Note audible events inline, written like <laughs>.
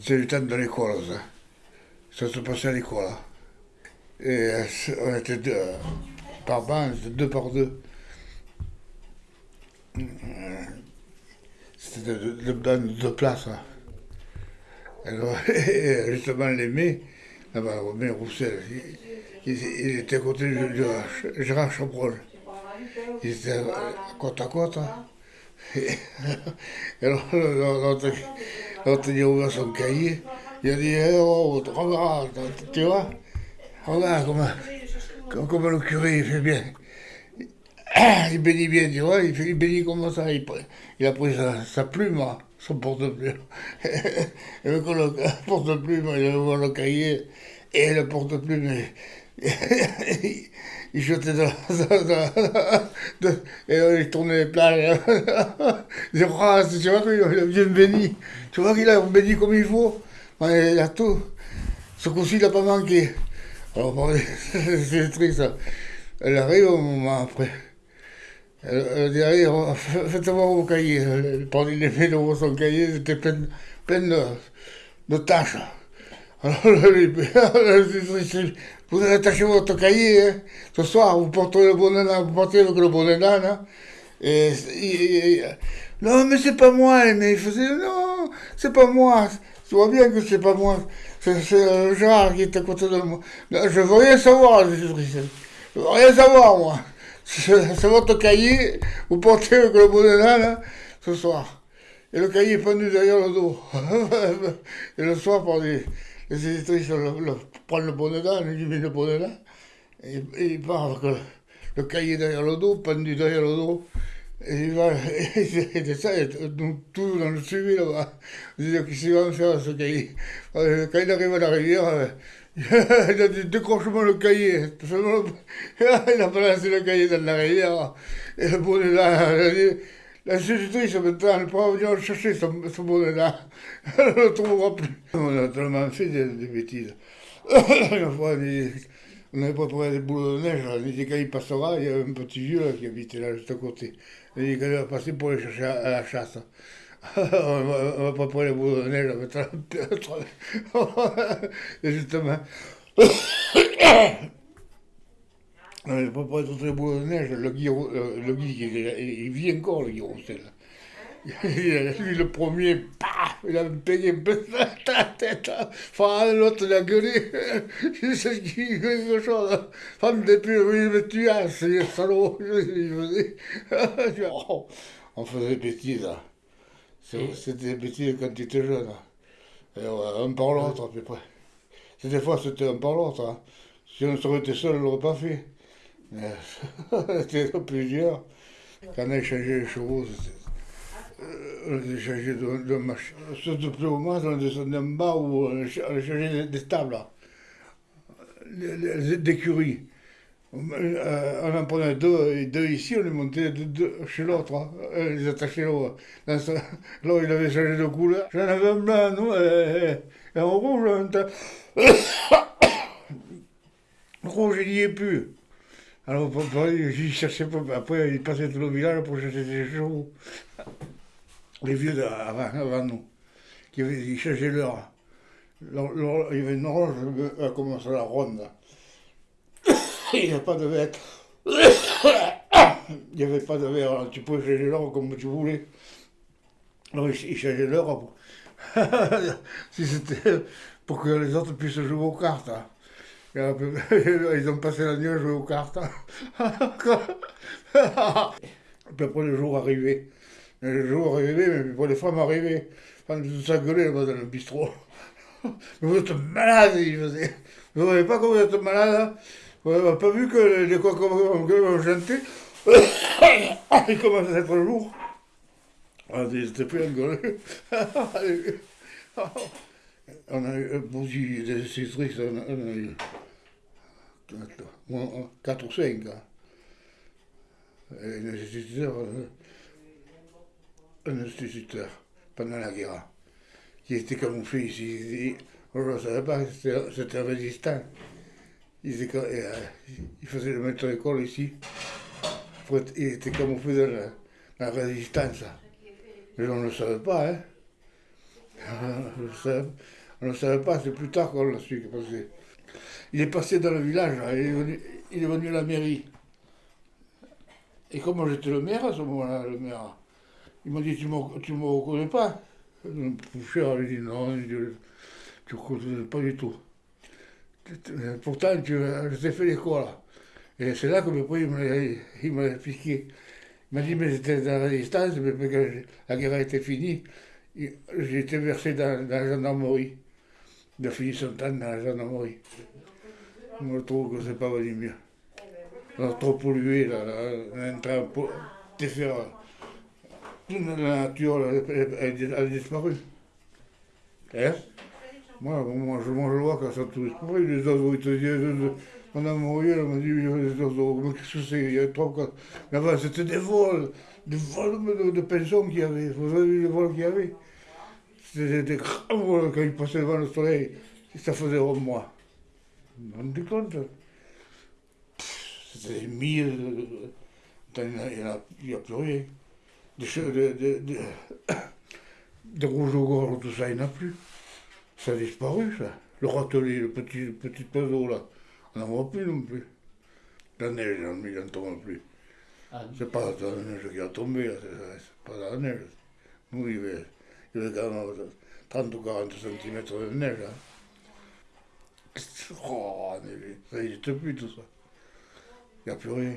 C'était le temps de l'école, ça. Ça se passait à l'école. hein. Et euh, on était deux, euh, par banc, c'était deux par deux. Euh, C'était bancs de deux places. hein. Alors, et justement, l'aimé, là-bas, Romain Roussel, il, il- était à côté de, Gérard Chabrol. Ils étaient euh, côte à côte. hein. Et, alors, il a ouvert son cahier. Il a dit, Eh, oh, regarde, tu vois, regarde comment, comment le curé, il fait bien. <coughs> Il bénit bien, tu vois, il, fait, bénit comme ça. Il, a pris sa, plume, hein, son porte-plume. <laughs> Le <laughs> porte-plume, il a ouvert le cahier. Et le porte-plume, <laughs> il, jetait dans- dans- et là, il tournait les plats. Il dit, tu vois qu'il a bien béni. Tu vois qu'il a béni comme il faut. Il a tout. Ce coup-ci, il n'a pas manqué. Alors, <laughs> c'est triste. Elle arrive au moment après. Elle, dit, allez, on- <laughs> fa- faites voir vos cahiers. Elle prenait les dans son cahier, c'était plein, de, de tâches. Alors, vous allez attacher votre cahier, hein. ce soir, vous portez le bonnet vous partez avec le bonnet et- et- non, mais c'est pas moi, mais il faisait, non, c'est pas moi. Tu vois bien que c'est pas moi. C'est euh, Gérard qui est à côté de moi. Je veux rien savoir, je veux rien savoir, moi. <laughs> C'est votre cahier, vous portez le bonnet là, là, ce soir. Et le cahier est pendu derrière le dos. et le soir, par les, les éditrices le, le, prennent le bonnet là, lui met le bonnet là. Et, et il part avec le, le, cahier derrière le dos, pendu derrière le dos. Et il va, <laughs> et, ça, et, donc tout dans le suivi là-bas. Il dit qu'est-ce qu'il va me faire ce cahier Quand il arrive à la rivière, <laughs> il a dit décroche-moi le cahier. <laughs> il a balancé le cahier dans la rivière. Et le bonnet là, il a dit. L'institutrice, maintenant, elle pourra venir le chercher, ce, ce bonnet-là. <laughs> Elle ne le trouvera plus. On a tellement fait des, des bêtises. <coughs> Une fois, on avait préparé des boules de neige. On dit, quand il passera, il y avait un petit vieux là, qui habitait là, juste à côté. On a dit, quand il va passer pour aller chercher à, à la chasse. <laughs> on va, préparer les boules de neige. On va mettre Et justement... On avait préparé toutes les boules de neige. Le Guy, Rou- le, le Guy, il, il vit encore, le Guy Roussel. <laughs> Lui, le premier, paf, il a payé un peu la tête. Enfin, l'autre, il a gueulé. <laughs> C'est qui, quelque chose. Femme de pute, oui, mais tu as, c'est salaud. <laughs> Il faisait. On faisait des bêtises. C'était des bêtises quand tu étais jeune. Et ouais, un par l'autre, à peu près. Des fois, c'était un par l'autre. hein. Si on serait été seul, on ne l'aurait pas fait. C'était plusieurs. Quand on a échangé les chevaux, On a échangé de, de. Surtout plus au moins, on descendait en bas où on échangé des, tables. là. Les, les, les d'écurie. On, euh, on en prenait deux, deux ici, on les montait chez l'autre. hein. Les attachait ce- <laughs> là il avait changé de couleur. J'en avais un blanc, et un rouge. un <coughs> rouge, il n'y est plus. Alors, papa, j'y cherchais pas. Après, il passait tout le village pour chercher des chevaux. Les vieux de- avant, nous, qui ils cherchaient l'heure. L'hor- l'hor- Il y avait une horloge, elle commençait à la ronde. <coughs> Il n'y avait pas de verre. <coughs> Il n'y avait pas de verre. Tu pouvais changer l'heure comme tu voulais. Alors, ils ils l'heure. pour- <laughs> si pour que les autres puissent jouer aux cartes. hein. Après, <laughs> Ils ont passé la nuit à jouer aux cartes. <laughs> Puis après, le jour arrivé. Le jour arrivé, mais pour les femmes arrivaient. Femmes tout ça gueulait dans le bistrot. Mais <laughs> vous êtes malade, il faisait. Vous ne voyez pas comment vous êtes malade hein Vous n'avez pas vu que les coqs ont chanté Il commence à être jour. Ah, ils étaient plus engueulés. On a eu, pour dire des institutrices, on a, 4 ou 5. Un instituteur, euh, un instituteur pendant la guerre, qui était camouflé ici. Il- Moi, je ne savais pas c'était un résistant. Il, euh, faisait le maître d'école ici. Il était camouflé dans la, dans la résistance. Mais on ne le savait pas, hein. <laughs> On ne le savait pas, c'est plus tard qu'on l'a su. Il est passé dans le village, il est venu, à la mairie. Et comme j'étais le maire à ce moment-là, le maire, il m'a dit Tu ne me reconnais pas poucheur, il dit Non, tu ne reconnais pas du tout. Pourtant, tu, je t'ai fait l'école là. Et c'est là que il m'a expliqué. Il m'a dit, mais j'étais dans la résistance, mais quand la guerre été finie, j'ai été versé dans, la gendarmerie. Il a fini son temps dans la gendarmerie. Je trouve que c'est pas venu mieux. On trop pollué, là, on est en train de faire. Toute la nature a, disparu. Hein moi, moi, je, moi, je vois quand ça tous les oiseaux, ils te disent, on a mouru, on m'a dit, les oiseaux, mais qu'est-ce que c'est Il y a trois, quatre. Mais enfin, c'était des vols, des vols de, de pension qu'il y avait. Vous avez vu les vols qu'il y avait C'était des grands quand ils passaient devant le soleil, ça faisait au mois. Rendez compte C'était des mille, il n'y a, a, plus rien. Des, des, des, des, des rouges au gorge, tout ça, il n'y en a plus. Ça a disparu, ça. Le râtelier, le petit, petit oiseau, là. On n'en voit plus non plus. La neige, il n'en tombe plus. Ah, c'est pas la neige qui a tombé, c'est pas la neige. Nous, il y avait, il y avait 30 ou 40 cm de neige. Hein. Oh, ça n'existe plus tout ça. Il n'y a plus rien.